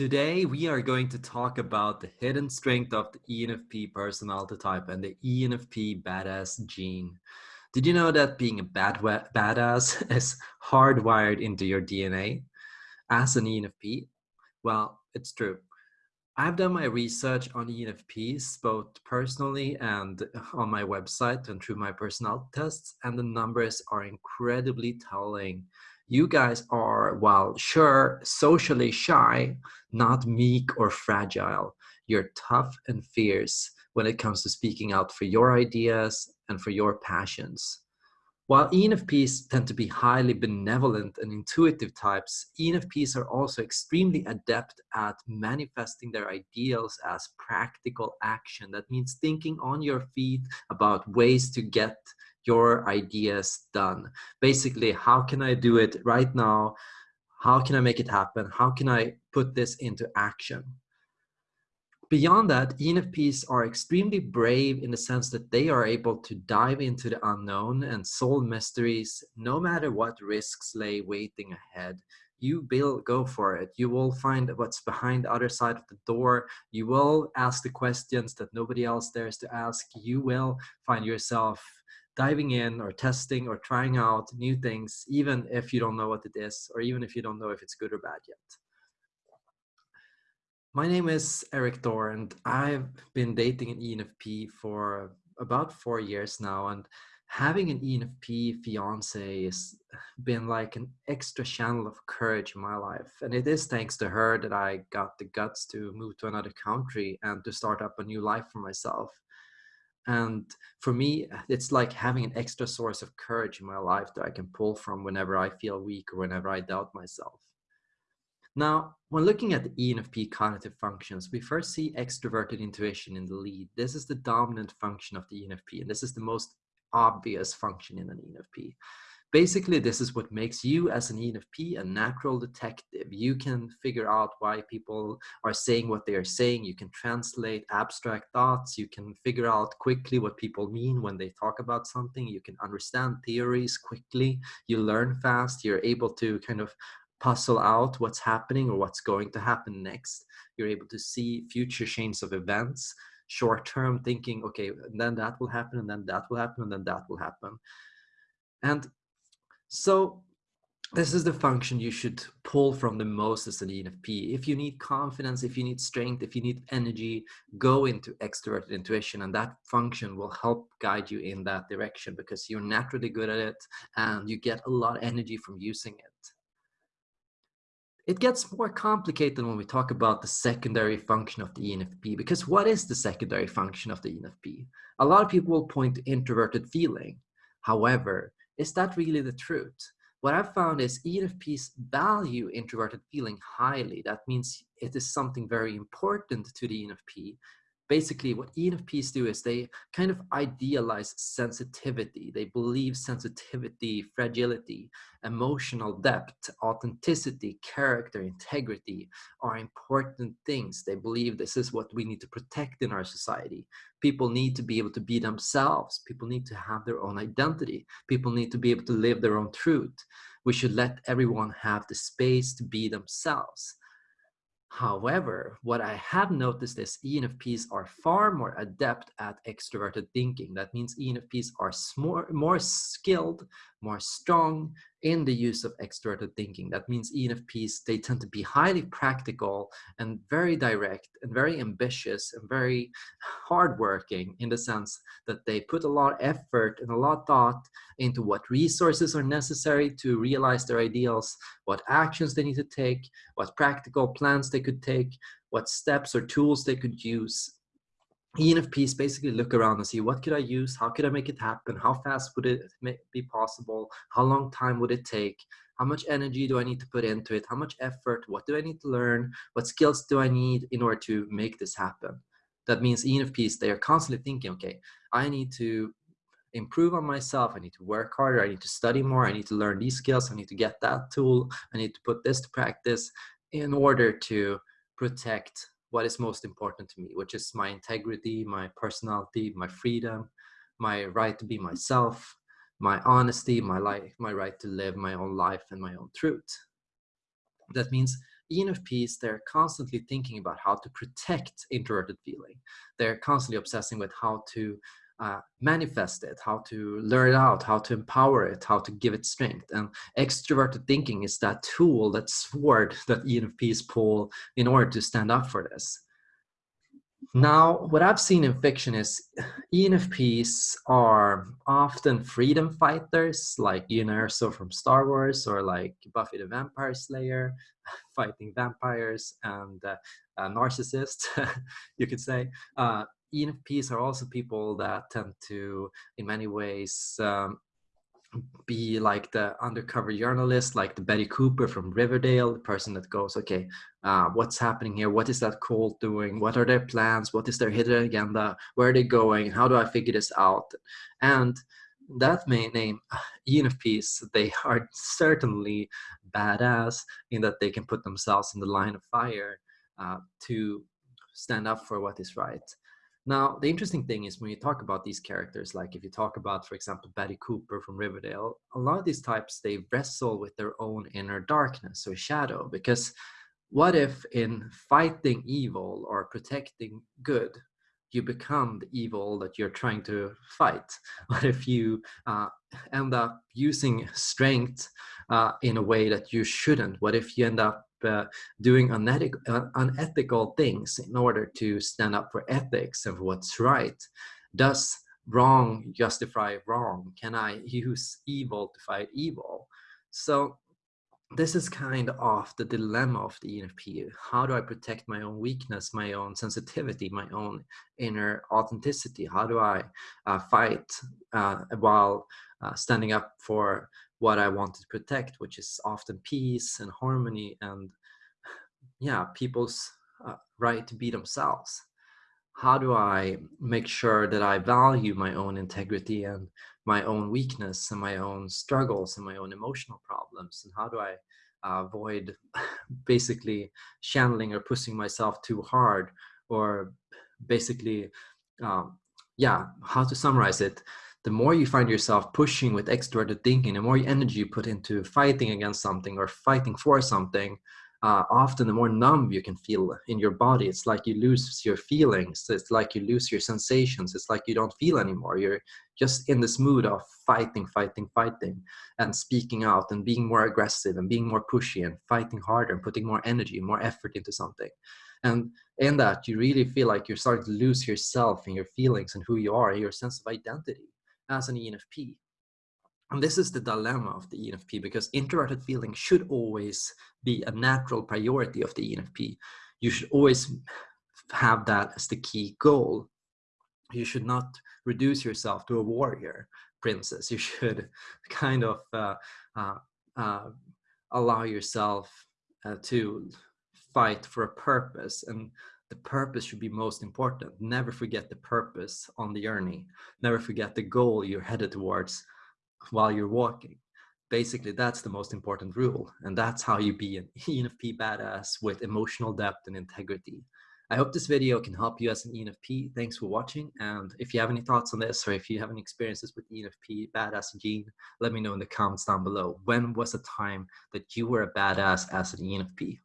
Today, we are going to talk about the hidden strength of the ENFP personality type and the ENFP badass gene. Did you know that being a bad badass is hardwired into your DNA as an ENFP? Well, it's true. I've done my research on ENFPs both personally and on my website and through my personality tests, and the numbers are incredibly telling you guys are, while sure, socially shy, not meek or fragile. You're tough and fierce when it comes to speaking out for your ideas and for your passions. While ENFPs tend to be highly benevolent and intuitive types, ENFPs are also extremely adept at manifesting their ideals as practical action. That means thinking on your feet about ways to get your ideas done. Basically, how can I do it right now? How can I make it happen? How can I put this into action? Beyond that, ENFPs are extremely brave in the sense that they are able to dive into the unknown and solve mysteries no matter what risks lay waiting ahead you will go for it. You will find what's behind the other side of the door. You will ask the questions that nobody else dares to ask. You will find yourself diving in or testing or trying out new things, even if you don't know what it is, or even if you don't know if it's good or bad yet. My name is Erik Thor, and I've been dating an ENFP for about four years now. And having an ENFP fiance has been like an extra channel of courage in my life. And it is thanks to her that I got the guts to move to another country and to start up a new life for myself. And for me, uh, it's like having an extra source of courage in my life that I can pull from whenever I feel weak or whenever I doubt myself. Now, when looking at the ENFP cognitive functions, we first see extroverted intuition in the lead. This is the dominant function of the ENFP, and this is the most obvious function in an ENFP. Basically, this is what makes you as an ENFP a natural detective. You can figure out why people are saying what they are saying. You can translate abstract thoughts. You can figure out quickly what people mean when they talk about something. You can understand theories quickly. You learn fast. You're able to kind of puzzle out what's happening or what's going to happen next. You're able to see future chains of events, short term thinking, okay, then that will happen, and then that will happen, and then that will happen. And so this is the function you should pull from the most as an ENFP. If you need confidence, if you need strength, if you need energy, go into extroverted intuition and that function will help guide you in that direction because you're naturally good at it and you get a lot of energy from using it. It gets more complicated when we talk about the secondary function of the ENFP because what is the secondary function of the ENFP? A lot of people will point to introverted feeling. However, is that really the truth? What I've found is ENFPs value introverted feeling highly. That means it is something very important to the ENFP basically what ENFPs do is they kind of idealize sensitivity. They believe sensitivity, fragility, emotional depth, authenticity, character, integrity are important things. They believe this is what we need to protect in our society. People need to be able to be themselves. People need to have their own identity. People need to be able to live their own truth. We should let everyone have the space to be themselves. However, what I have noticed is ENFPs are far more adept at extroverted thinking. That means ENFPs are more, more skilled, more strong in the use of extroverted thinking. That means ENFPs, they tend to be highly practical and very direct and very ambitious and very hardworking in the sense that they put a lot of effort and a lot of thought into what resources are necessary to realize their ideals, what actions they need to take, what practical plans they could take, what steps or tools they could use ENFPs basically look around and see what could I use, how could I make it happen, how fast would it be possible, how long time would it take, how much energy do I need to put into it, how much effort, what do I need to learn, what skills do I need in order to make this happen. That means ENFPs, they are constantly thinking, okay, I need to improve on myself, I need to work harder, I need to study more, I need to learn these skills, I need to get that tool, I need to put this to practice in order to protect what is most important to me, which is my integrity, my personality, my freedom, my right to be myself, my honesty, my life, my right to live my own life and my own truth. That means ENFPs, they're constantly thinking about how to protect introverted feeling. They're constantly obsessing with how to uh, manifest it, how to learn it out, how to empower it, how to give it strength. And extroverted thinking is that tool, that sword that ENFPs pull in order to stand up for this. Now, what I've seen in fiction is ENFPs are often freedom fighters, like Erso from Star Wars, or like Buffy the Vampire Slayer, fighting vampires and uh, narcissists, you could say. Uh, ENFPs are also people that tend to, in many ways, um, be like the undercover journalist, like the Betty Cooper from Riverdale, the person that goes, okay, uh, what's happening here? What is that cult doing? What are their plans? What is their hidden agenda? Where are they going? How do I figure this out? And that may name ENFPs, they are certainly badass in that they can put themselves in the line of fire uh, to stand up for what is right. Now, the interesting thing is when you talk about these characters, like if you talk about, for example, Betty Cooper from Riverdale, a lot of these types, they wrestle with their own inner darkness or shadow. Because what if in fighting evil or protecting good, you become the evil that you're trying to fight? What if you uh, end up using strength uh, in a way that you shouldn't? What if you end up uh, doing unethical, uh, unethical things in order to stand up for ethics and what's right? Does wrong justify wrong? Can I use evil to fight evil? So this is kind of the dilemma of the ENFP. How do I protect my own weakness, my own sensitivity, my own inner authenticity? How do I uh, fight uh, while uh, standing up for what I want to protect, which is often peace and harmony and yeah, people's uh, right to be themselves. How do I make sure that I value my own integrity and my own weakness and my own struggles and my own emotional problems? And how do I uh, avoid basically channeling or pushing myself too hard or basically, um, yeah, how to summarize it? The more you find yourself pushing with extroverted thinking, the more energy you put into fighting against something or fighting for something, uh, often the more numb you can feel in your body. It's like you lose your feelings. It's like you lose your sensations. It's like you don't feel anymore. You're just in this mood of fighting, fighting, fighting, and speaking out and being more aggressive and being more pushy and fighting harder and putting more energy, more effort into something. And in that, you really feel like you're starting to lose yourself and your feelings and who you are, and your sense of identity as an ENFP. And this is the dilemma of the ENFP because introverted feeling should always be a natural priority of the ENFP. You should always have that as the key goal. You should not reduce yourself to a warrior princess. You should kind of uh, uh, uh, allow yourself uh, to fight for a purpose and the purpose should be most important. Never forget the purpose on the journey. Never forget the goal you're headed towards while you're walking. Basically, that's the most important rule. And that's how you be an ENFP badass with emotional depth and integrity. I hope this video can help you as an ENFP. Thanks for watching. And if you have any thoughts on this or if you have any experiences with ENFP, badass gene, let me know in the comments down below. When was the time that you were a badass as an ENFP?